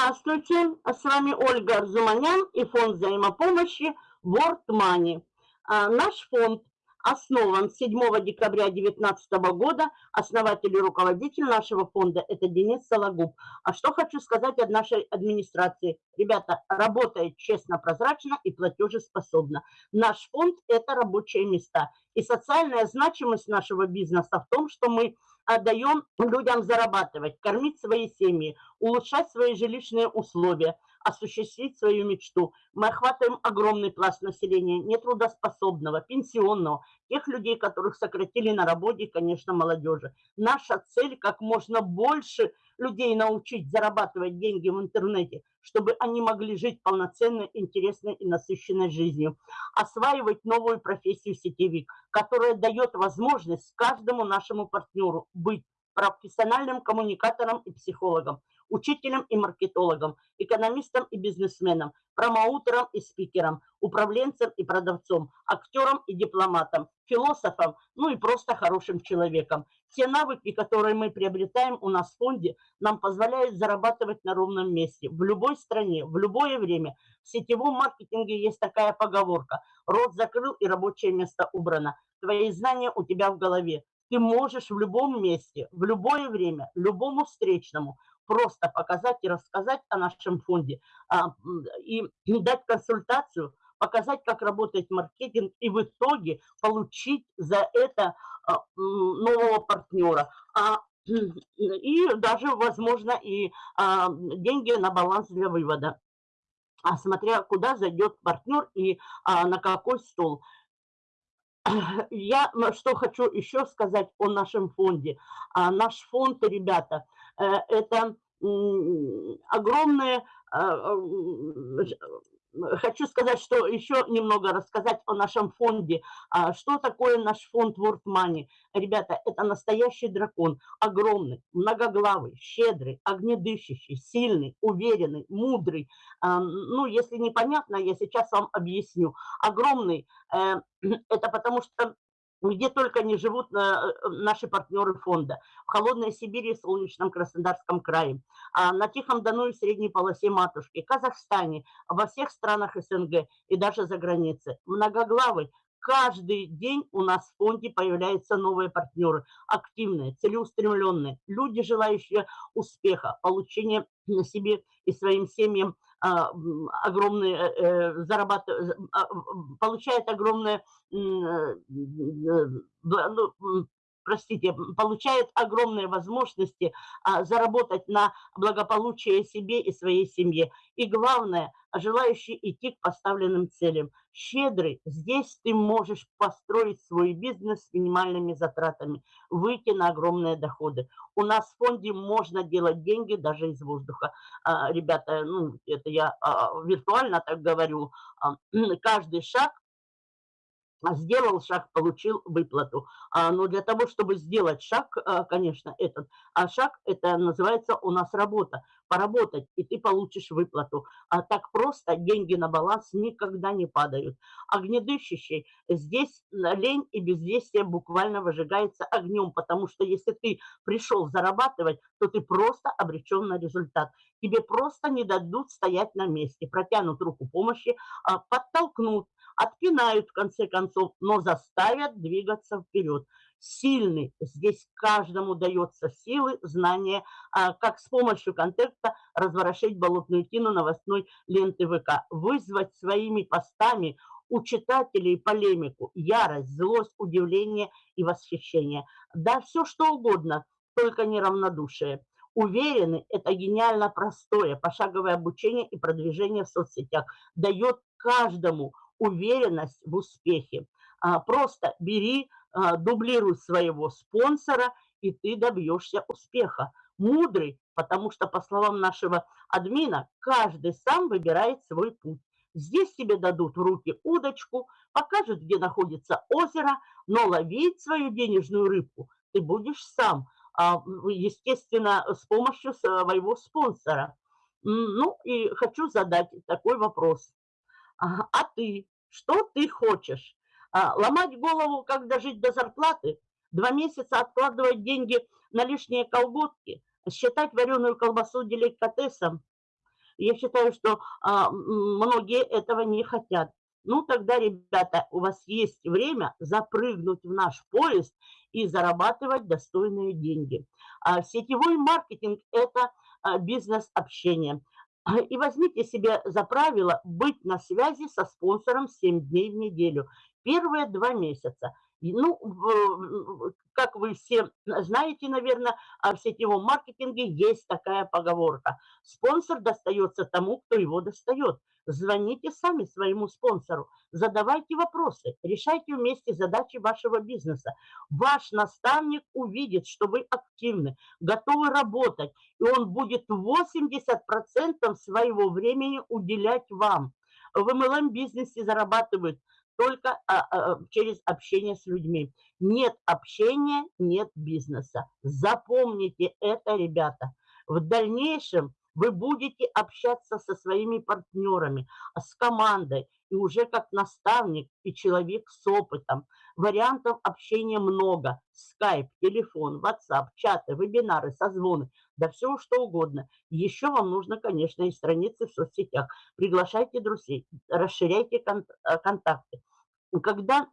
Здравствуйте! С вами Ольга Арзуманян и фонд взаимопомощи World Money. А, наш фонд основан 7 декабря 2019 года. Основатель и руководитель нашего фонда – это Денис Сологуб. А что хочу сказать от нашей администрации? Ребята, работает честно, прозрачно и платежеспособно. Наш фонд – это рабочие места. И социальная значимость нашего бизнеса в том, что мы даем людям зарабатывать, кормить свои семьи, улучшать свои жилищные условия, осуществить свою мечту. Мы охватываем огромный пласт населения, нетрудоспособного, пенсионного, тех людей, которых сократили на работе, конечно, молодежи. Наша цель – как можно больше людей научить зарабатывать деньги в интернете, чтобы они могли жить полноценной, интересной и насыщенной жизнью. Осваивать новую профессию сетевик, которая дает возможность каждому нашему партнеру быть профессиональным коммуникатором и психологом, учителем и маркетологом, экономистом и бизнесменом, промоутером и спикером, управленцем и продавцом, актером и дипломатом, философом, ну и просто хорошим человеком. Те навыки, которые мы приобретаем у нас в фонде, нам позволяют зарабатывать на ровном месте, в любой стране, в любое время. В сетевом маркетинге есть такая поговорка «Рот закрыл и рабочее место убрано». Твои знания у тебя в голове. Ты можешь в любом месте, в любое время, любому встречному просто показать и рассказать о нашем фонде а, и дать консультацию, показать, как работает маркетинг и в итоге получить за это а, нового партнера. А, и даже, возможно, и деньги на баланс для вывода смотря куда зайдет партнер и на какой стол. Я что хочу еще сказать о нашем фонде. А, наш фонд, ребята, э, это огромные а, хочу сказать, что еще немного рассказать о нашем фонде. А, что такое наш фонд World Money? Ребята, это настоящий дракон. Огромный, многоглавый, щедрый, огнедышащий, сильный, уверенный, мудрый. А, ну, если непонятно, я сейчас вам объясню. Огромный, э, это потому что где только не живут э, наши партнеры фонда. В холодной Сибири, в солнечном Краснодарском крае, а на Тихом Дону и средней полосе матушки, Казахстане, во всех странах СНГ и даже за границей. Многоглавый, каждый день у нас в фонде появляются новые партнеры, активные, целеустремленные, люди, желающие успеха, получения на себе и своим семьям огромные, э, э, зарабатывает, простите, получает огромные возможности а, заработать на благополучие себе и своей семье. И главное, желающий идти к поставленным целям. Щедрый, здесь ты можешь построить свой бизнес с минимальными затратами, выйти на огромные доходы. У нас в фонде можно делать деньги даже из воздуха. А, ребята, ну, это я а, виртуально так говорю, а, каждый шаг сделал шаг, получил выплату. А, но для того, чтобы сделать шаг, а, конечно, этот а шаг, это называется у нас работа. Поработать, и ты получишь выплату. А так просто деньги на баланс никогда не падают. Огнедышащий, здесь лень и бездействие буквально выжигается огнем, потому что если ты пришел зарабатывать, то ты просто обречен на результат. Тебе просто не дадут стоять на месте, протянут руку помощи, подтолкнут, отпинают в конце концов, но заставят двигаться вперед. Сильный, здесь каждому дается силы, знания, а, как с помощью контекста разворошить болотную тину новостной ленты ВК, вызвать своими постами у читателей полемику, ярость, злость, удивление и восхищение. Да, все что угодно, только не равнодушие. Уверены, это гениально простое, пошаговое обучение и продвижение в соцсетях дает каждому уверенность в успехе. А, просто бери, а, дублируй своего спонсора, и ты добьешься успеха. Мудрый, потому что, по словам нашего админа, каждый сам выбирает свой путь. Здесь тебе дадут в руки удочку, покажут, где находится озеро, но ловить свою денежную рыбку ты будешь сам, а, естественно, с помощью своего спонсора. Ну и хочу задать такой вопрос. А ты? Что ты хочешь? А, ломать голову, как дожить до зарплаты? Два месяца откладывать деньги на лишние колготки? Считать вареную колбасу деликатесом, я считаю, что а, многие этого не хотят. Ну, тогда, ребята, у вас есть время запрыгнуть в наш поезд и зарабатывать достойные деньги. А сетевой маркетинг – это а, бизнес-общение. И возьмите себе за правило быть на связи со спонсором 7 дней в неделю. Первые два месяца. Ну, как вы все знаете, наверное, в сетевом маркетинге есть такая поговорка. Спонсор достается тому, кто его достает. Звоните сами своему спонсору, задавайте вопросы, решайте вместе задачи вашего бизнеса. Ваш наставник увидит, что вы активны, готовы работать, и он будет 80% своего времени уделять вам. В MLM-бизнесе зарабатывают только а, а, через общение с людьми. Нет общения, нет бизнеса. Запомните это, ребята. В дальнейшем вы будете общаться со своими партнерами, с командой, и уже как наставник и человек с опытом. Вариантов общения много. Скайп, телефон, WhatsApp, чаты, вебинары, созвоны, да все что угодно. Еще вам нужно, конечно, и страницы в соцсетях. Приглашайте друзей, расширяйте э, контакты. Когда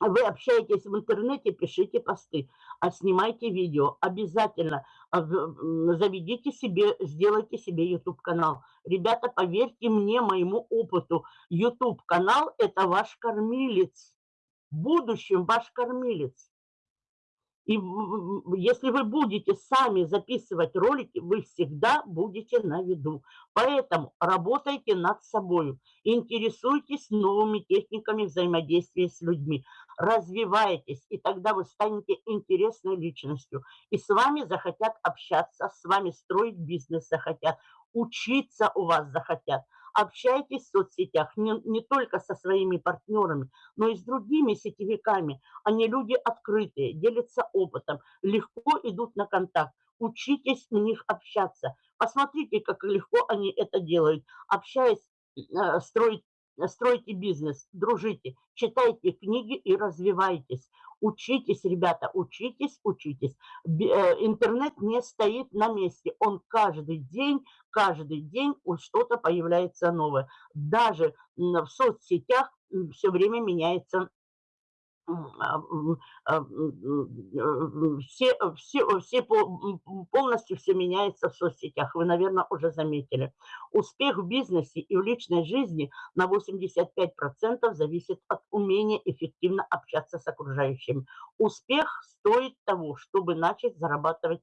вы общаетесь в интернете, пишите посты, а снимайте видео. Обязательно а, заведите себе, сделайте себе YouTube-канал. Ребята, поверьте мне, моему опыту, YouTube-канал – это ваш кормилец. В будущем ваш кормилец. И если вы будете сами записывать ролики, вы всегда будете на виду. Поэтому работайте над собой, интересуйтесь новыми техниками взаимодействия с людьми, развивайтесь, и тогда вы станете интересной личностью. И с вами захотят общаться, с вами строить бизнес захотят, учиться у вас захотят – общайтесь в соцсетях не, не только со своими партнерами, но и с другими сетевиками. Они люди открытые, делятся опытом, легко идут на контакт. Учитесь у них общаться. Посмотрите, как легко они это делают. Общаясь, э, строить стройте бизнес, дружите, читайте книги и развивайтесь. Учитесь, ребята, учитесь, учитесь. Э, интернет не стоит на месте. Он каждый день, каждый день что-то появляется новое. Даже в соцсетях все время меняется все, все, все полностью все меняется в соцсетях. Вы, наверное, уже заметили. Успех в бизнесе и в личной жизни на 85% зависит от умения эффективно общаться с окружающими. Успех стоит того, чтобы начать зарабатывать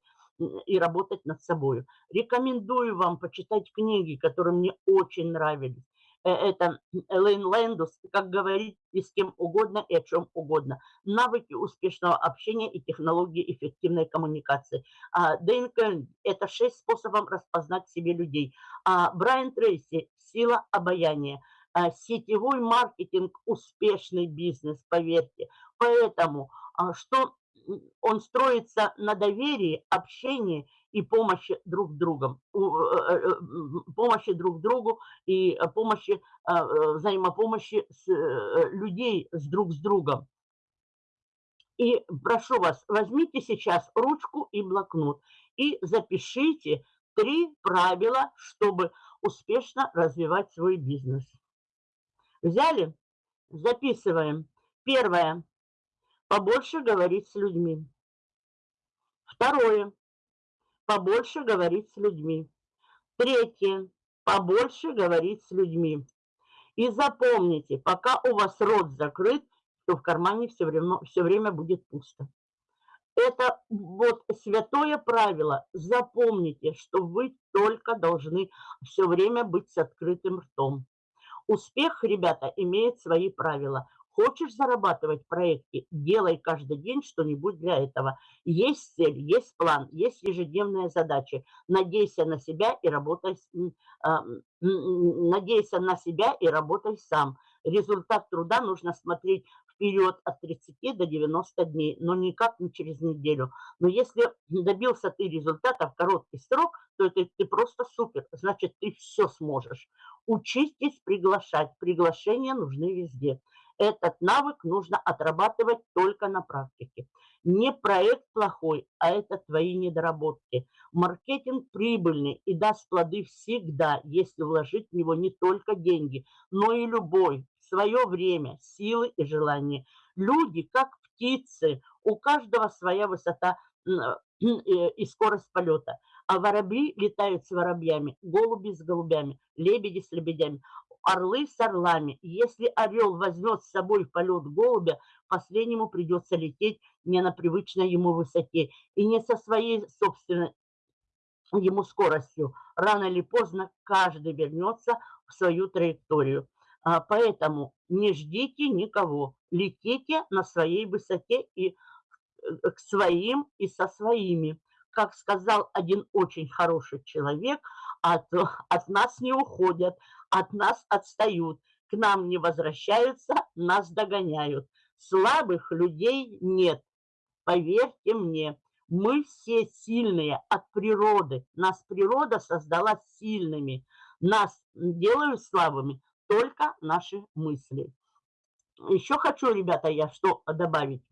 и работать над собой. Рекомендую вам почитать книги, которые мне очень нравились. Э, это Элейн Лэндус, как говорить и с кем угодно и о чем угодно. Навыки успешного общения и технологии эффективной коммуникации. А, Дэйн Кэлн – это шесть способов распознать себе людей. А, Брайан Трейси – сила обаяния. А, сетевой маркетинг – успешный бизнес, поверьте. Поэтому, что он строится на доверии, общении и помощи друг другом, э, э, помощи друг другу и помощи, э, взаимопомощи с, людей с друг с другом. И прошу вас, возьмите сейчас ручку и блокнот и запишите три правила, чтобы успешно развивать свой бизнес. Взяли? Записываем. Первое. Побольше говорить с людьми. Второе побольше говорить с людьми. Третье. Побольше говорить с людьми. И запомните, пока у вас рот закрыт, то в кармане все время, все время будет пусто. Это вот святое правило. Запомните, что вы только должны все время быть с открытым ртом. Успех, ребята, имеет свои правила. Хочешь зарабатывать в проекте, делай каждый день что-нибудь для этого. Есть цель, есть план, есть ежедневные задачи. Надейся на себя и работай, а, надейся на себя и работай сам. Результат труда нужно смотреть вперед от 30 до 90 дней, но никак не через неделю. Но если добился ты результата в короткий срок, то это ты просто супер, значит, ты все сможешь. Учитесь приглашать, приглашения нужны везде. Этот навык нужно отрабатывать только на практике. Не проект плохой, а это твои недоработки. Маркетинг прибыльный и даст плоды всегда, если вложить в него не только деньги, но и любовь, свое время, силы и желания. Люди, как птицы, у каждого своя высота и скорость полета. А воробьи летают с воробьями, голуби с голубями, лебеди с лебедями, орлы с орлами. Если орел возьмет с собой в полет голубя, последнему придется лететь не на привычной ему высоте и не со своей собственной ему скоростью. Рано или поздно каждый вернется в свою траекторию. А, поэтому не ждите никого, летите на своей высоте и э, к своим и со своими. Как сказал один очень хороший человек, от, от нас не уходят, от нас отстают, к нам не возвращаются, нас догоняют. Слабых людей нет, поверьте мне. Мы все сильные от природы. Нас природа создала сильными. Нас делают слабыми только наши мысли. Еще хочу, ребята, я что добавить.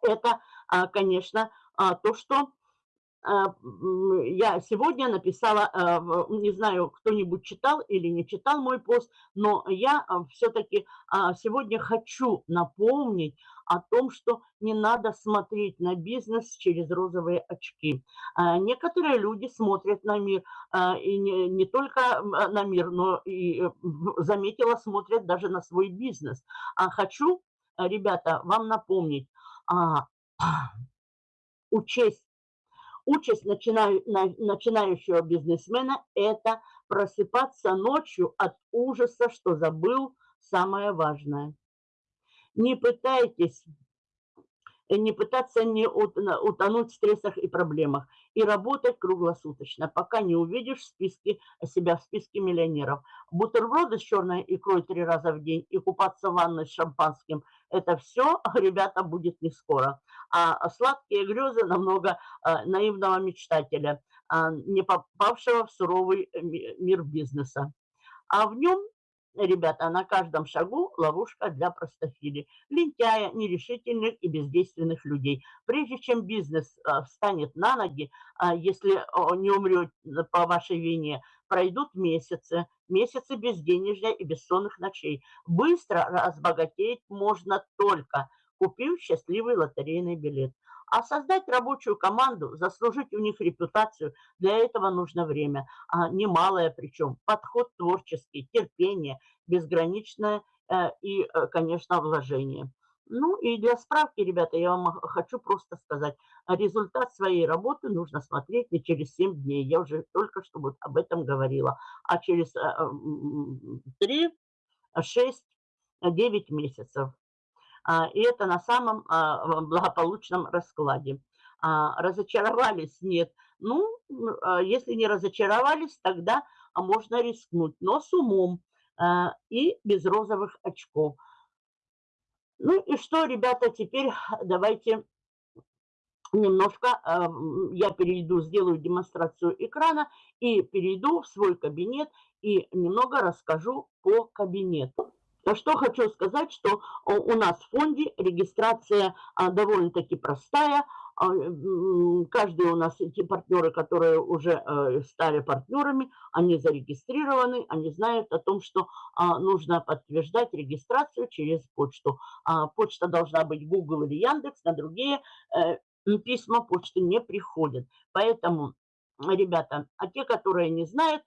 Это, а, конечно, а, то, что я сегодня написала, не знаю, кто-нибудь читал или не читал мой пост, но я все-таки сегодня хочу напомнить о том, что не надо смотреть на бизнес через розовые очки. А, некоторые люди смотрят на мир, а, и не, не только на мир, но и, э, заметила, смотрят даже на свой бизнес. А хочу, ребята, вам напомнить, учесть Участь начинающего бизнесмена – это просыпаться ночью от ужаса, что забыл самое важное. Не пытайтесь не пытаться не утонуть в стрессах и проблемах и работать круглосуточно, пока не увидишь в списке, себя в списке миллионеров. Бутерброды с черной икрой три раза в день и купаться в ванной с шампанским – это все, ребята, будет не скоро. А сладкие грезы намного а, наивного мечтателя, а, не попавшего в суровый мир бизнеса. А в нем Ребята, на каждом шагу ловушка для простофили, лентяя, нерешительных и бездейственных людей. Прежде чем бизнес а, встанет на ноги, а, если не умрет по вашей вине, пройдут месяцы, месяцы безденежья и бессонных ночей. Быстро разбогатеть можно только, купив счастливый лотерейный билет. А создать рабочую команду, заслужить у них репутацию, для этого нужно время, а немалое причем. Подход творческий, терпение, безграничное э, и, э, конечно, вложение. Ну и для справки, ребята, я вам хочу просто сказать, результат своей работы нужно смотреть не через 7 дней, я уже только что вот об этом говорила, а через 3, 6, 9 месяцев. А, и это на самом а, благополучном раскладе. А, разочаровались? Нет. Ну, если не разочаровались, тогда можно рискнуть, но с умом и без розовых очков. Ну и что, ребята, теперь давайте немножко я перейду, сделаю демонстрацию экрана и перейду в свой кабинет и немного расскажу по кабинету. Что хочу сказать, что у нас в фонде регистрация а, довольно-таки простая. А, каждый у нас, эти партнеры, которые уже э, стали партнерами, они зарегистрированы, они знают о том, что а, нужно подтверждать регистрацию через почту. Почта должна быть Google или Яндекс, на другие э, письма почты не приходят. Поэтому, ребята, а те, которые не знают,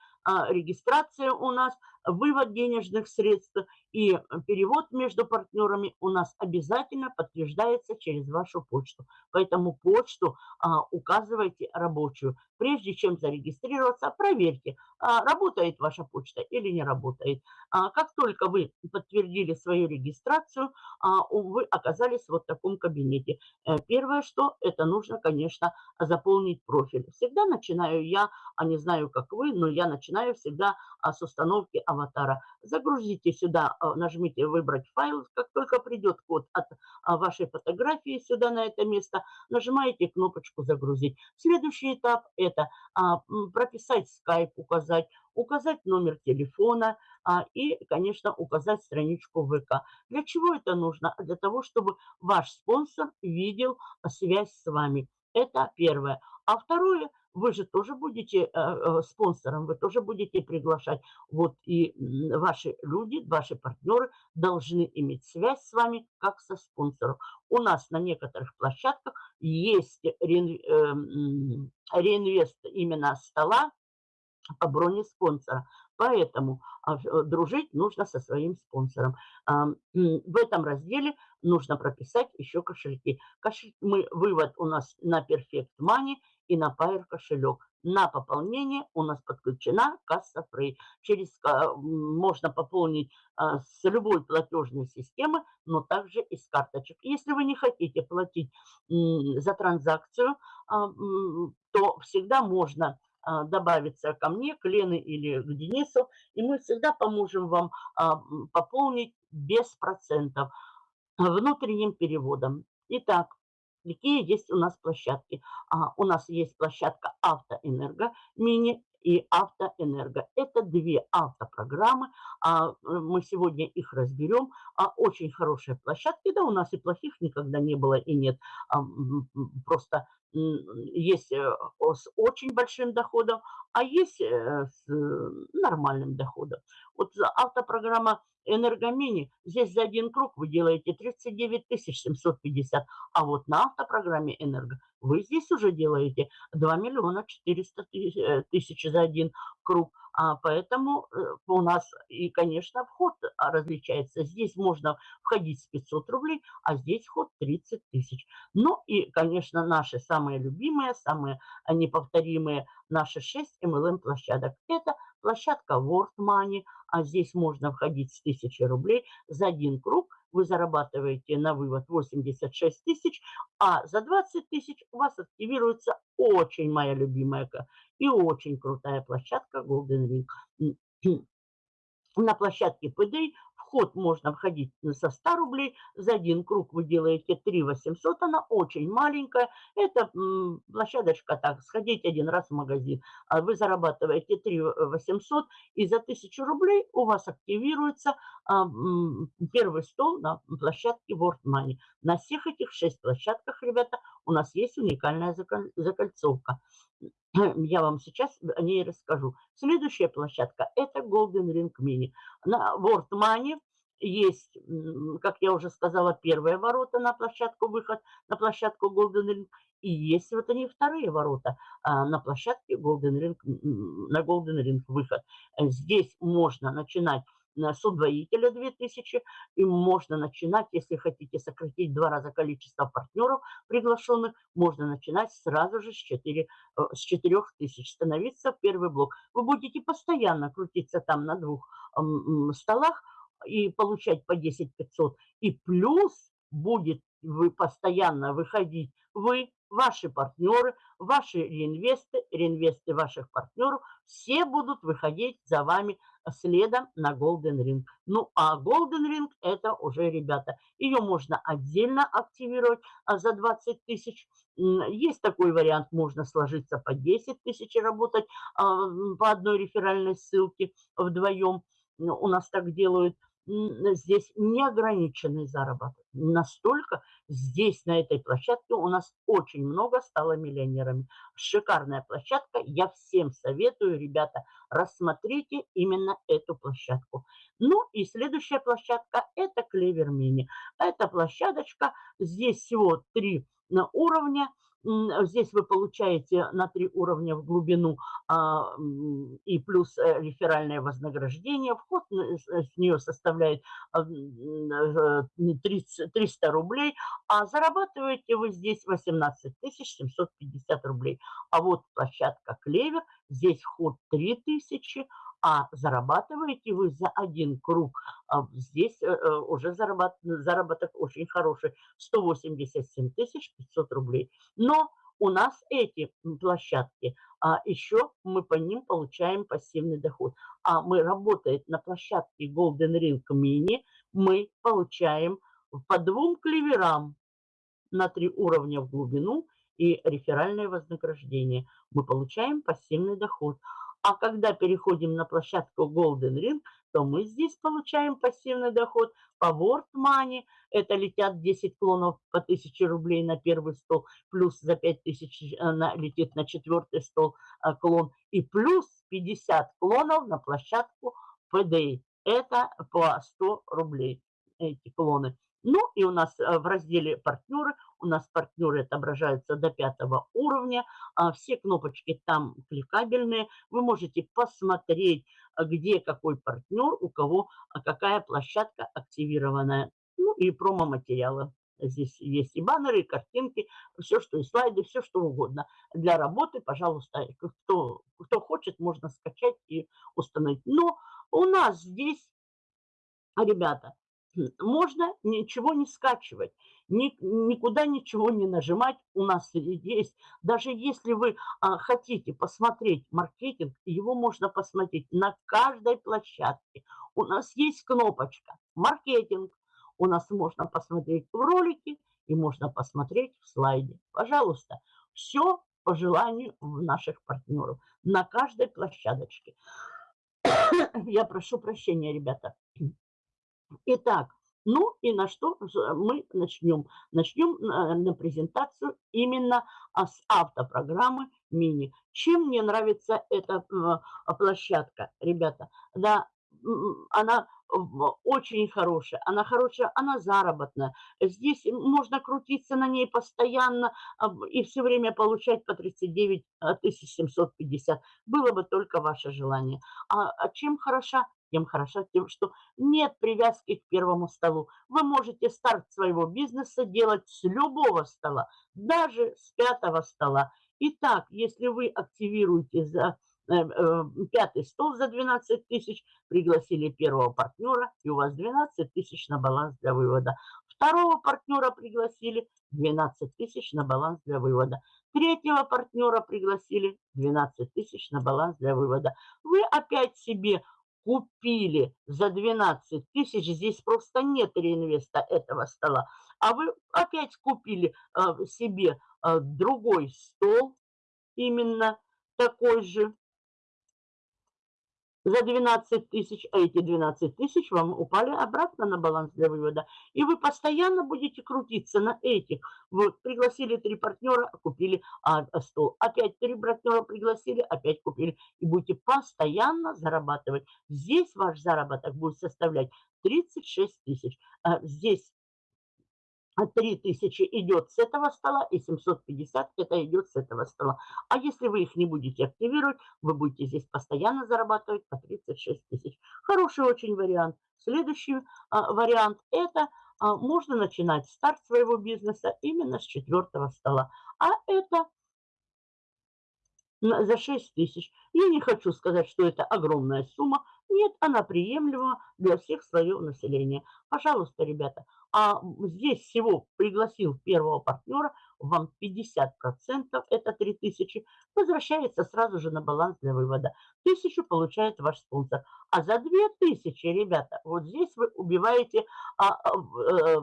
регистрация у нас – вывод денежных средств и перевод между партнерами у нас обязательно подтверждается через вашу почту. Поэтому почту а, указывайте рабочую. Прежде чем зарегистрироваться, проверьте, а, работает ваша почта или не работает. А, как только вы подтвердили свою регистрацию, а, вы оказались вот в таком кабинете. Э, первое, что это нужно, конечно, заполнить профиль. Всегда начинаю я, а не знаю, как вы, но я начинаю начинаю всегда а, с установки аватара. Загрузите сюда, а, нажмите «Выбрать файл». Как только придет код от а, вашей фотографии сюда на это место, нажимаете кнопочку «Загрузить». Следующий этап – это прописать скайп, указать, указать номер телефона и, конечно, указать страничку ВК. Для чего это нужно? Для того, чтобы ваш спонсор видел связь с вами. Это первое. А второе, вы же тоже будете э, э, спонсором, вы тоже будете приглашать. Вот и ваши люди, ваши партнеры должны иметь связь с вами как со спонсором. У нас на некоторых площадках есть реинвест именно стола по броне спонсора. Поэтому а, э, дружить нужно со своим спонсором. В этом разделе нужно прописать еще кошельки. Кошель, мы, вывод у нас на Perfect Money и на Pair кошелек. На пополнение у нас подключена касса Free. Через, можно пополнить а, с любой платежной системы, но также из карточек. Если вы не хотите платить за транзакцию, а, то всегда можно добавиться ко мне, к Лене или к Денису, и мы всегда поможем вам пополнить без процентов внутренним переводом. Итак, какие есть у нас площадки? А, у нас есть площадка Автоэнерго Мини и Автоэнерго. Это две автопрограммы. А, мы сегодня их разберем. А, очень хорошие площадки. Да, у нас и плохих никогда не было и нет. А, просто есть э, с очень большим доходом, а есть э, с нормальным доходом. Вот автопрограмма Энергомини, здесь за один круг вы делаете 39 750, а вот на автопрограмме Энерго вы здесь уже делаете 2 миллиона 400 э, тысяч за один круг. А поэтому э, у нас и, конечно, вход различается. Здесь можно входить с 500 рублей, а здесь вход 30 тысяч. Ну и, конечно, наши самые любимые, самые неповторимые, наши 6 MLM-площадок. Это площадка World Money, а здесь можно входить с 1000 рублей за один круг. Вы зарабатываете на вывод 86 тысяч, а за 20 тысяч у вас активируется очень моя любимая и очень крутая площадка Golden Ring. На площадке PDI вход можно входить со 100 рублей. За один круг вы делаете 3 800. Она очень маленькая. Это площадочка так, сходить один раз в магазин. А вы зарабатываете 3 800 и за 1000 рублей у вас активируется а, первый стол на площадке World Money. На всех этих 6 площадках, ребята, у нас есть уникальная закольцовка. Я вам сейчас о ней расскажу. Следующая площадка – это Golden Ring Mini. На World Money есть, как я уже сказала, первые ворота на площадку выход, на площадку Golden Ring. И есть вот они вторые ворота а, на площадке Golden Ring, на Golden Ring выход. Здесь можно начинать с удвоителя 2000, и можно начинать, если хотите сократить два раза количество партнеров приглашенных, можно начинать сразу же с, 4, э, с 4000, становиться в первый блок. Вы будете постоянно крутиться там на двух столах и получать по 10 500, и плюс будет вы постоянно выходить, вы, ваши партнеры, ваши реинвесты, реинвесты ваших партнеров, все будут выходить за вами следом на Golden Ring. Ну, а Golden Ring это уже, ребята, ее можно отдельно активировать а за 20 тысяч. Есть такой вариант, можно сложиться по 10 тысяч и работать а, по одной реферальной ссылке вдвоем. У нас так делают здесь неограниченный заработок. Настолько здесь, на этой площадке, у нас очень много стало миллионерами. Шикарная площадка. Я всем советую, ребята, рассмотрите именно эту площадку. Ну и следующая площадка – это Клевер Мини. Эта площадочка, здесь всего три уровня – Здесь вы получаете на три уровня в глубину а, и плюс э, реферальное вознаграждение. Вход с нее составляет 300 а, рублей, а зарабатываете вы здесь 18 750 рублей. А вот площадка Клевер, здесь вход 3000, а зарабатываете вы за один круг. А здесь э, э, уже заработок, очень хороший, 187 500 рублей. Но у нас эти площадки, а еще мы по ним получаем пассивный доход. А мы работаем на площадке Golden Ring Mini, мы получаем по двум клеверам на три уровня в глубину и реферальное вознаграждение. Мы получаем пассивный доход. А когда переходим на площадку Golden Ring, то мы здесь получаем пассивный доход по World Money. Это летят 10 клонов по 1000 рублей на первый стол, плюс за 5000 она э, летит на четвертый стол э, клон, и плюс 50 клонов на площадку PDA. Это по 100 рублей эти клоны. Ну и у нас э, в разделе «Партнеры» у нас партнеры отображаются до пятого уровня. А все кнопочки там кликабельные. Вы можете посмотреть, э, где какой партнер, у кого а какая площадка активированная. Ну и промо-материалы. Здесь есть и баннеры, и картинки, все, что и слайды, все, что угодно. Для работы, пожалуйста, кто, кто хочет, можно скачать и установить. Но у нас здесь, ребята, можно ничего не скачивать, ни, никуда ничего не нажимать. У нас есть, даже если вы а, хотите посмотреть маркетинг, его можно посмотреть на каждой площадке. У нас есть кнопочка «Маркетинг». У нас можно посмотреть в ролике и можно посмотреть в слайде. Пожалуйста, все по желанию наших партнеров на каждой площадочке. Я прошу прощения, ребята. Итак, ну и на что мы начнем? Начнем э, на презентацию именно а, с автопрограммы мини. Чем мне нравится эта э, площадка, ребята? Да, она очень хорошая, она хорошая, она заработная. Здесь можно крутиться на ней постоянно и все время получать по 39 750. Было бы только ваше желание. А, а чем хороша? Тем хороша тем, что нет привязки к первому столу. Вы можете старт своего бизнеса делать с любого стола, даже с пятого стола. Итак, если вы активируете за Э, э, пятый стол за 12 тысяч, пригласили первого партнера, и у вас 12 тысяч на баланс для вывода. Второго партнера пригласили, 12 тысяч на баланс для вывода. Третьего партнера пригласили, 12 тысяч на баланс для вывода. Вы опять себе купили за 12 тысяч, здесь просто нет реинвеста этого стола, а вы опять купили э, себе э, другой стол, именно такой же, за 12 тысяч, а эти 12 тысяч вам упали обратно на баланс для вывода. И вы постоянно будете крутиться на этих. Вы пригласили три партнера, купили а, стол. Опять три партнера пригласили, опять купили. И будете постоянно зарабатывать. Здесь ваш заработок будет составлять 36 тысяч. А здесь 3000 идет с этого стола и 750 это идет с этого стола. А если вы их не будете активировать, вы будете здесь постоянно зарабатывать по 36 тысяч. Хороший очень вариант. Следующий а, вариант это а, можно начинать старт своего бизнеса именно с четвертого стола. А это за 6 тысяч. Я не хочу сказать, что это огромная сумма. Нет, она приемлема для всех слоев населения. Пожалуйста, ребята, а здесь всего пригласил первого партнера, вам 50%, это 3000, возвращается сразу же на баланс для вывода. 1000 получает ваш спонсор. А за 2000, ребята, вот здесь вы убиваете а, а, э,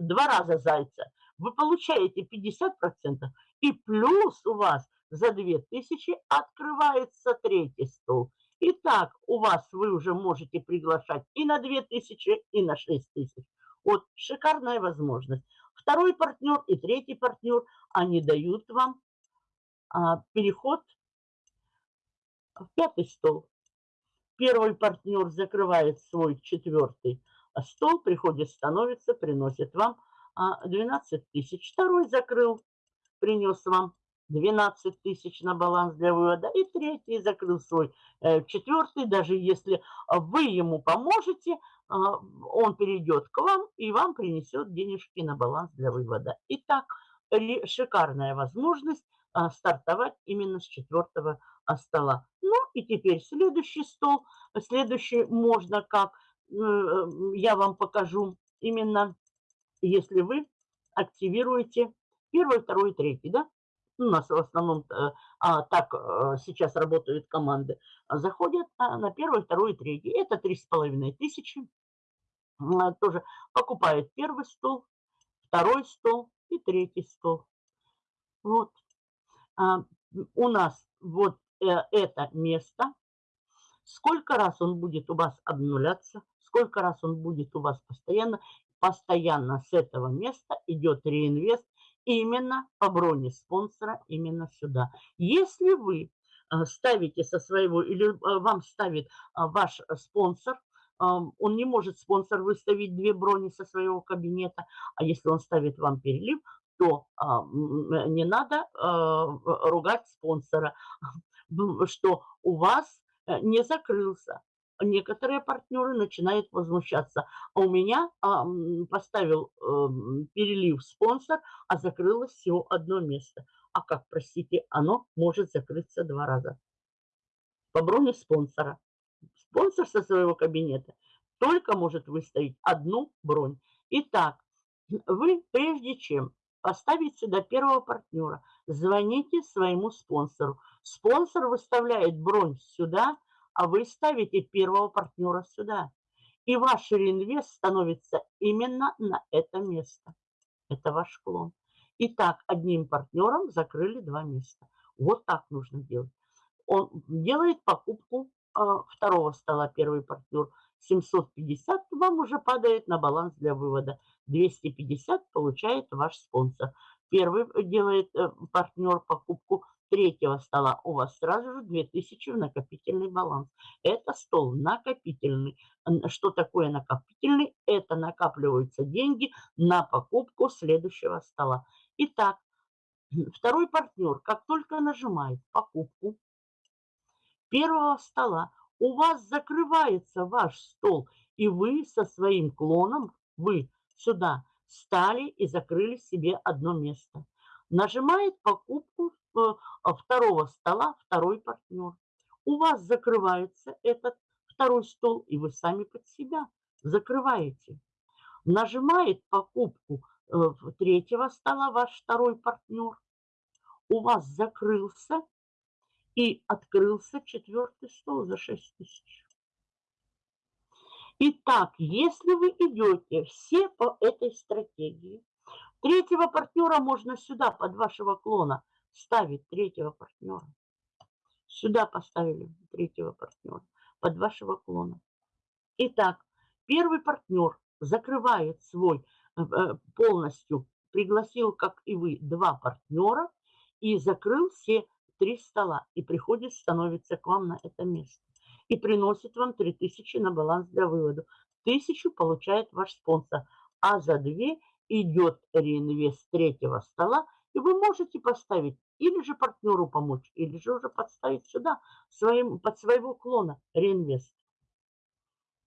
два раза зайца. Вы получаете 50% и плюс у вас за 2000 открывается третий стол. Итак, у вас вы уже можете приглашать и на 2000, и на 6000. Вот шикарная возможность. Второй партнер и третий партнер, они дают вам а, переход в пятый стол. Первый партнер закрывает свой четвертый стол, приходит, становится, приносит вам а, 12 тысяч. Второй закрыл, принес вам 12 тысяч на баланс для вывода. И третий закрыл свой э, четвертый. Даже если вы ему поможете, он перейдет к вам и вам принесет денежки на баланс для вывода. Итак, шикарная возможность э, стартовать именно с четвертого э, стола. Ну и теперь следующий стол. Следующий можно как, э, я вам покажу именно, если вы активируете Первый, второй, третий, да? У нас в основном э, а, так а, сейчас работают команды. Заходят а, на первый, второй, третий. Это три с половиной тысячи. Тоже покупает первый стол, второй стол и третий стол. Вот. А, у нас вот э, это место. Сколько раз он будет у вас обнуляться, сколько раз он будет у вас постоянно, постоянно с этого места идет реинвест именно по броне спонсора, именно сюда. Если вы э, ставите со своего, или э, вам ставит ваш спонсор, он не может спонсор выставить две брони со своего кабинета, а если он ставит вам перелив, то а, не надо а, ругать спонсора, что у вас э, не закрылся. Некоторые партнеры начинают возмущаться. А у меня а, поставил эм, перелив спонсор, а закрылось всего одно место. А как, простите, оно может закрыться два раза. По броне спонсора. Спонсор со своего кабинета только может выставить одну бронь. Итак, вы прежде чем поставить сюда первого партнера, звоните своему спонсору. Спонсор выставляет бронь сюда, а вы ставите первого партнера сюда. И ваш реинвест становится именно на это место. Это ваш клон. Итак, одним партнером закрыли два места. Вот так нужно делать. Он делает покупку второго стола, первый партнер. 750 вам уже падает на баланс для вывода. 250 получает ваш спонсор. Первый делает э, партнер покупку третьего стола. У вас сразу же 2000 в накопительный баланс. Это стол накопительный. Что такое накопительный? Это накапливаются деньги на покупку следующего стола. Итак, второй партнер, как только нажимает покупку первого стола, у вас закрывается ваш стол, и вы со своим клоном, вы сюда стали и закрыли себе одно место. Нажимает покупку э, второго стола второй партнер. У вас закрывается этот второй стол, и вы сами под себя закрываете. Нажимает покупку э, третьего стола ваш второй партнер. У вас закрылся и открылся четвертый стол за 6 тысяч. Итак, если вы идете все по этой стратегии, третьего партнера можно сюда под вашего клона ставить третьего партнера. Сюда поставили третьего партнера под вашего клона. Итак, первый партнер закрывает свой э, э, полностью, пригласил, как и вы, два партнера и закрыл все три стола и приходит, становится к вам на это место и приносит вам 3000 на баланс для вывода. Тысячу получает ваш спонсор, а за две идет реинвест третьего стола, и вы можете поставить или же партнеру помочь, или же уже подставить сюда своим, под своего клона реинвест.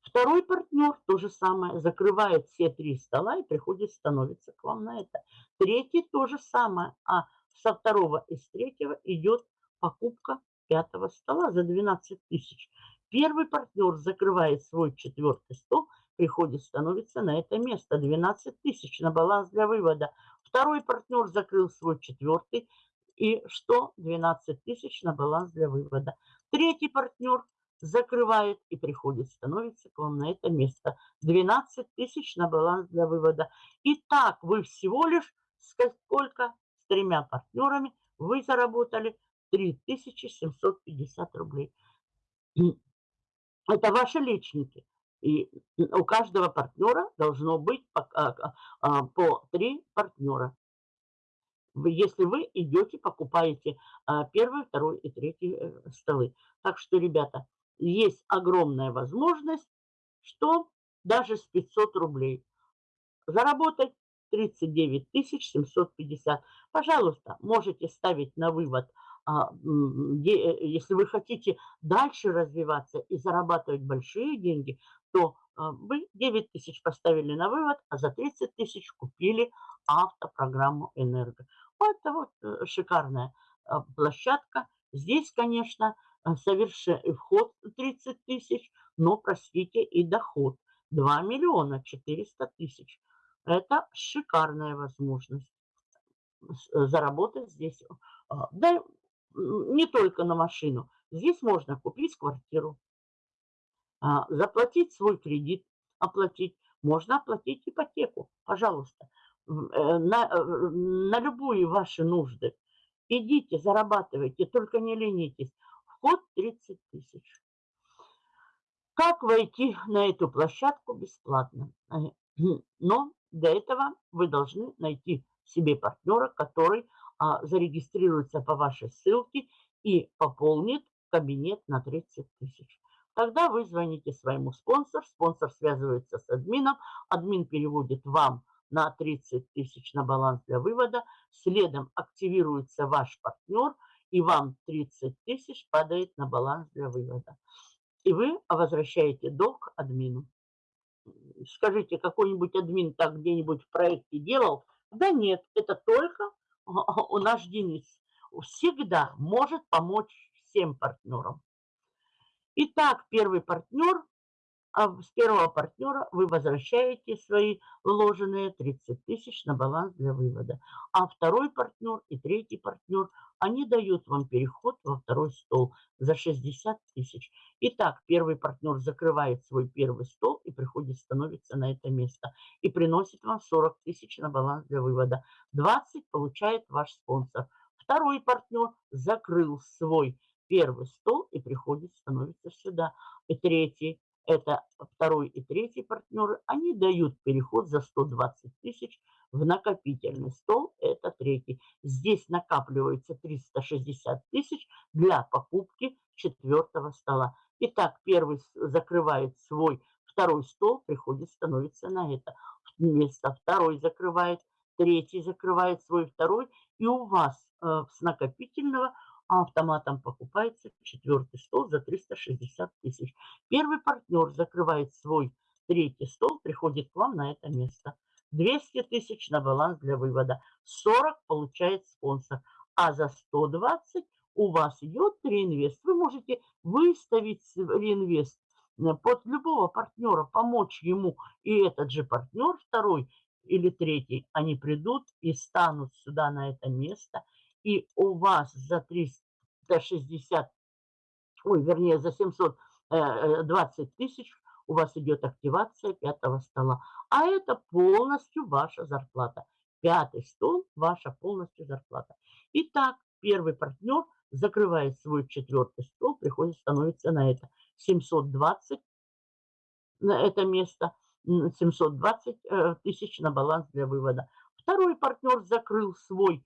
Второй партнер то же самое, закрывает все три стола и приходит, становится к вам на это. Третий то же самое, а со второго и с третьего идет покупка пятого стола за 12 тысяч. Первый партнер закрывает свой четвертый стол, приходит, становится на это место. 12 тысяч на баланс для вывода. Второй партнер закрыл свой четвертый. И что? 12 тысяч на баланс для вывода. Третий партнер закрывает и приходит, становится к вам на это место. 12 тысяч на баланс для вывода. И так вы всего лишь сколько? Тремя партнерами вы заработали 3750 рублей. Это ваши личники. И у каждого партнера должно быть по, а, а, по три партнера. Если вы идете, покупаете а, первый, второй и третий э, столы. Так что, ребята, есть огромная возможность, что даже с 500 рублей заработать 39 750. Пожалуйста, можете ставить на вывод а, э, если вы хотите дальше развиваться и зарабатывать большие деньги, то а, вы 9 тысяч поставили на вывод, а за 30 тысяч купили автопрограмму «Энерго». Это вот э, шикарная а, площадка. Здесь, конечно, совершенно вход 30 тысяч, но, простите, и доход 2 миллиона 400 тысяч. Это шикарная возможность. заработать здесь. А, да, не только на машину. Здесь можно купить квартиру, а, заплатить свой кредит, оплатить. Можно оплатить ипотеку, пожалуйста, э, на, э, на любые ваши нужды. Идите, зарабатывайте, только не ленитесь. Вход 30 тысяч. Как войти на эту площадку бесплатно? Э, но для этого вы должны найти себе партнера, который а, зарегистрируется по вашей ссылке и пополнит кабинет на 30 тысяч. Тогда вы звоните своему спонсору, спонсор связывается с админом, админ переводит вам на 30 тысяч на баланс для вывода, следом активируется ваш партнер, и вам 30 тысяч падает на баланс для вывода. И вы возвращаете долг админу. Скажите, какой-нибудь админ так где-нибудь в проекте делал? Да нет, это только у наш Денис. Всегда может помочь всем партнерам. Итак, первый партнер а с первого партнера вы возвращаете свои вложенные 30 тысяч на баланс для вывода. А второй партнер и третий партнер, они дают вам переход во второй стол за 60 тысяч. Итак, первый партнер закрывает свой первый стол и приходит, становится на это место. И приносит вам 40 тысяч на баланс для вывода. 20 получает ваш спонсор. Второй партнер закрыл свой первый стол и приходит, становится сюда. И третий это второй и третий партнеры, они дают переход за 120 тысяч в накопительный стол, это третий. Здесь накапливается 360 тысяч для покупки четвертого стола. Итак, первый закрывает свой второй стол, приходит, становится на это место. Второй закрывает, третий закрывает свой второй, и у вас э, с накопительного а автоматом покупается четвертый стол за 360 тысяч. Первый партнер закрывает свой третий стол, приходит к вам на это место. 200 тысяч на баланс для вывода. 40 получает спонсор. А за 120 у вас идет реинвест. Вы можете выставить реинвест под любого партнера, помочь ему. И этот же партнер, второй или третий, они придут и станут сюда на это место – и у вас за 360, ой, вернее, за 720 э, э, тысяч у вас идет активация пятого стола. А это полностью ваша зарплата. Пятый стол – ваша полностью зарплата. Итак, первый партнер закрывает свой четвертый стол, приходит, становится на это 720 на это место, 720 э, тысяч на баланс для вывода. Второй партнер закрыл свой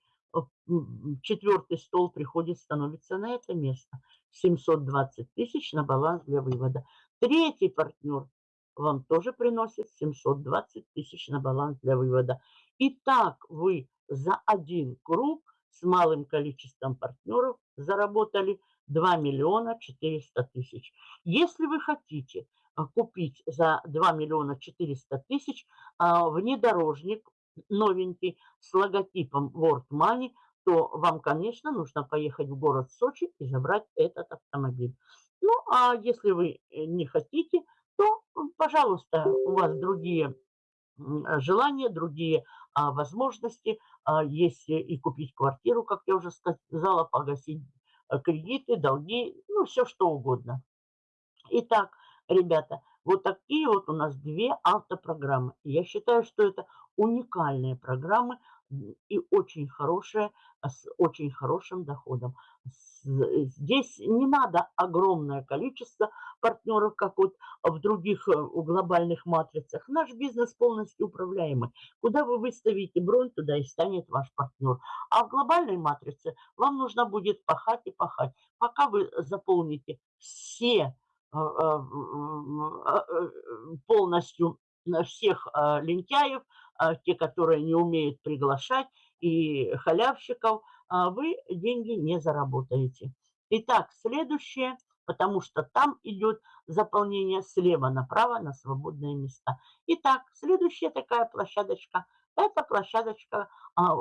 четвертый стол приходит, становится на это место. 720 тысяч на баланс для вывода. Третий партнер вам тоже приносит 720 тысяч на баланс для вывода. И так вы за один круг с малым количеством партнеров заработали 2 миллиона 400 тысяч. Если вы хотите а, купить за 2 миллиона 400 тысяч а, внедорожник новенький с логотипом World Money, то вам, конечно, нужно поехать в город Сочи и забрать этот автомобиль. Ну, а если вы э, не хотите, то, пожалуйста, у вас другие желания, другие а, возможности. А, есть и купить квартиру, как я уже сказала, погасить э, кредиты, долги, ну, все что угодно. Итак, ребята, вот такие вот у нас две автопрограммы. Я считаю, что это уникальные программы и очень хорошие, а, с очень хорошим доходом. Здесь не надо огромное количество партнеров, как вот в других э, глобальных матрицах. Наш бизнес полностью управляемый. Куда вы выставите бронь, туда и станет ваш партнер. А в глобальной матрице вам нужно будет пахать и пахать. Пока вы заполните все э, полностью всех лентяев, те, которые не умеют приглашать, и халявщиков, вы деньги не заработаете. Итак, следующее, потому что там идет заполнение слева направо на свободные места. Итак, следующая такая площадочка Это площадочка а,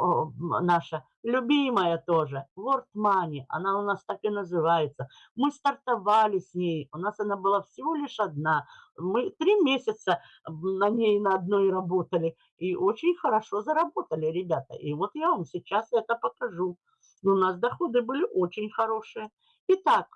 наша любимая тоже, World Money. Она у нас так и называется. Мы стартовали с ней. У нас она была всего лишь одна. Мы три месяца на ней на одной работали. И очень хорошо заработали, ребята. И вот я вам сейчас это покажу. У нас доходы были очень хорошие. Итак,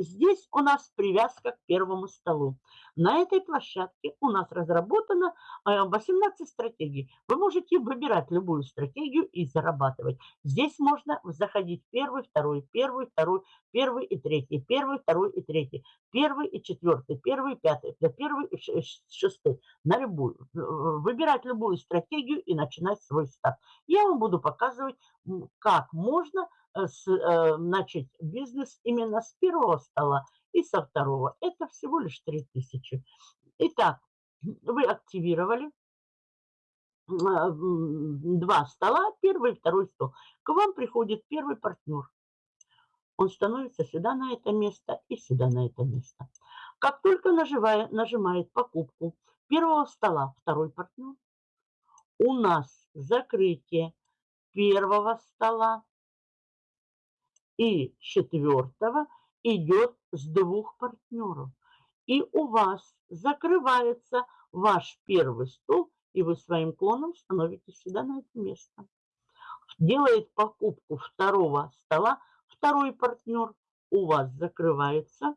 Здесь у нас привязка к первому столу. На этой площадке у нас разработано 18 э, стратегий. Вы можете выбирать любую стратегию и зарабатывать. Здесь можно заходить первый, второй, первый, второй, первый и третий, первый, второй и третий, первый и четвертый, первый и пятый, первый и шестый. На любую. Выбирать любую стратегию и начинать свой старт. Я вам буду показывать, как можно Э, э, начать бизнес именно с первого стола и со второго. Это всего лишь 3000. Итак, вы активировали э, два стола, первый и второй стол. К вам приходит первый партнер. Он становится сюда на это место и сюда на это место. Как только нажимает, нажимает покупку первого стола второй партнер, у нас закрытие первого стола и четвертого идет с двух партнеров. И у вас закрывается ваш первый стол, и вы своим клоном становитесь сюда на это место. Делает покупку второго стола, второй партнер, у вас закрывается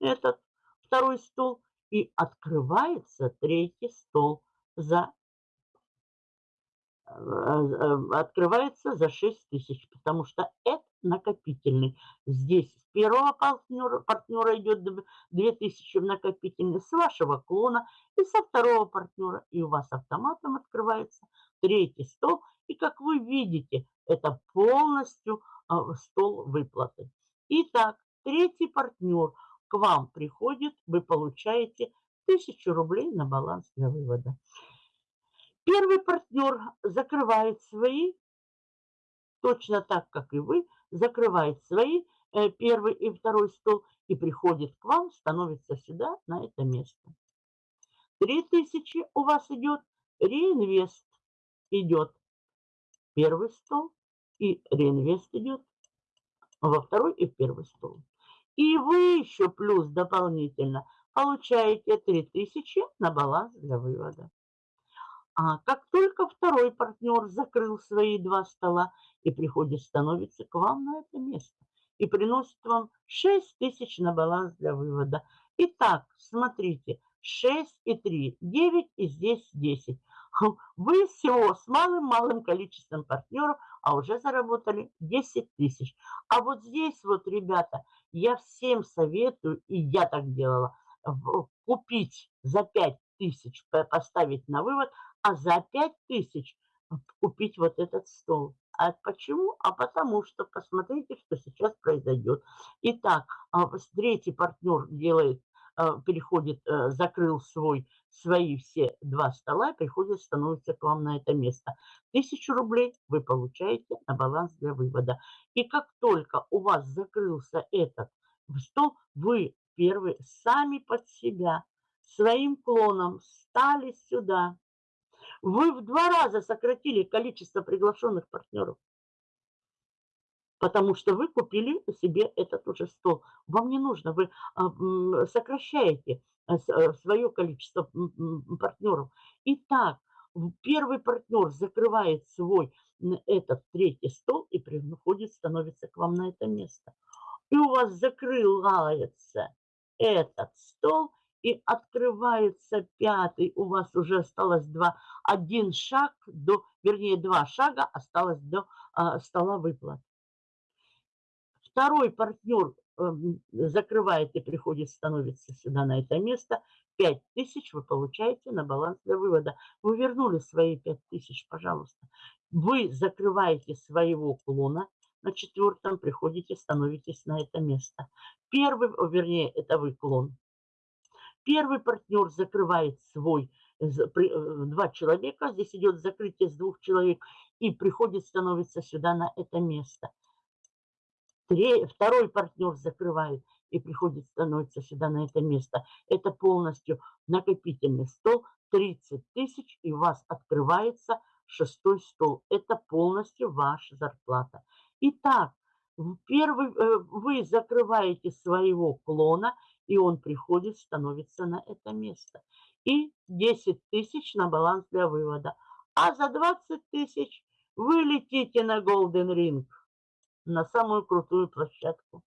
этот второй стол, и открывается третий стол за открывается за 6 тысяч, потому что это накопительный. Здесь с первого партнера, партнера идет 2000 в накопительный, с вашего клона и со второго партнера. И у вас автоматом открывается третий стол. И как вы видите, это полностью а, стол выплаты. Итак, третий партнер к вам приходит, вы получаете 1000 рублей на баланс для вывода. Первый партнер закрывает свои, точно так, как и вы, закрывает свои э, первый и второй стол и приходит к вам, становится сюда, на это место. 3000 у вас идет реинвест. Идет первый стол и реинвест идет во второй и в первый стол. И вы еще плюс дополнительно получаете 3000 на баланс для вывода. А как только второй партнер закрыл свои два стола и приходит, становится к вам на это место и приносит вам 6 тысяч на баланс для вывода. Итак, смотрите, 6 и 3, 9 и здесь 10. Вы всего с малым-малым количеством партнеров, а уже заработали 10 тысяч. А вот здесь вот, ребята, я всем советую, и я так делала, купить за 5 тысяч, поставить на вывод, а за 5 тысяч купить вот этот стол. А почему? А потому что посмотрите, что сейчас произойдет. Итак, а, третий партнер делает, а, переходит, э, закрыл свой, свои все два стола, приходит, становится к вам на это место. Тысячу рублей вы получаете на баланс для вывода. И как только у вас закрылся этот стол, вы первые сами под себя своим клоном стали сюда вы в два раза сократили количество приглашенных партнеров, потому что вы купили себе этот уже стол. Вам не нужно, вы а, сокращаете э, э, свое количество партнеров. Итак, первый партнер закрывает свой этот третий стол и приходит, становится к вам на это место. И у вас закрывается этот стол – и открывается пятый. У вас уже осталось два, один шаг до, вернее, два шага осталось до а, стола выплат. Второй партнер э, закрывает и приходит, становится сюда на это место. 5 тысяч вы получаете на баланс для вывода. Вы вернули свои 5 тысяч, пожалуйста. Вы закрываете своего клона, на четвертом приходите, становитесь на это место. Первый, вернее, это вы клон. Первый партнер закрывает свой, э, э, два человека, здесь идет закрытие с двух человек, и приходит, становится сюда на это место. Второй партнер закрывает и приходит, становится сюда на это место. Это полностью накопительный стол, 30 тысяч, и у вас открывается шестой стол. Это полностью ваша зарплата. Итак, первый, э, вы закрываете своего клона, и он приходит, становится на это место. И 10 тысяч на баланс для вывода. А за 20 тысяч вы летите на Golden Ring, на самую крутую площадку.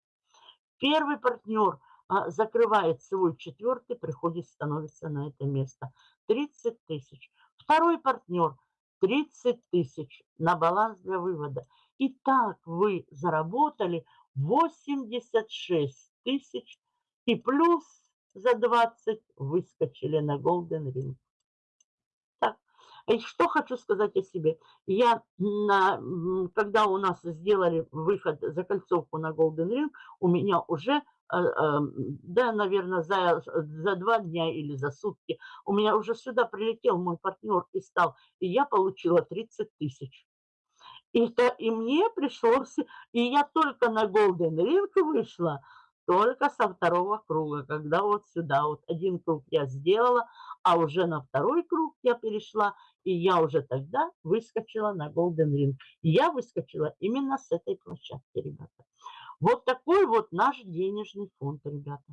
Первый партнер а, закрывает свой четвертый, приходит, становится на это место. 30 тысяч. Второй партнер 30 тысяч на баланс для вывода. И так вы заработали 86 тысяч и плюс за 20 выскочили на Golden Ring. Так, и что хочу сказать о себе. Я, на, когда у нас сделали выход, за кольцовку на Golden Ring, у меня уже Э, эм, да, наверное, за, за два дня или за сутки, у меня уже сюда прилетел мой партнер и стал, и я получила 30 тысяч. И, то, и мне пришлось, и я только на Golden Ring вышла, только со второго круга, когда вот сюда, вот один круг я сделала, а уже на второй круг я перешла, и я уже тогда выскочила на Golden Ring. Я выскочила именно с этой площадки, ребята. Вот такой вот наш денежный фонд, ребята.